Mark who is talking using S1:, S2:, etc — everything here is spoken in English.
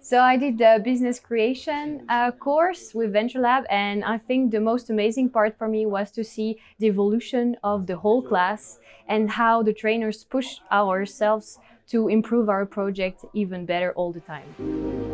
S1: So I did the business creation uh, course with Venture Lab, and I think the most amazing part for me was to see the evolution of the whole class and how the trainers push ourselves to improve our project even better all the time.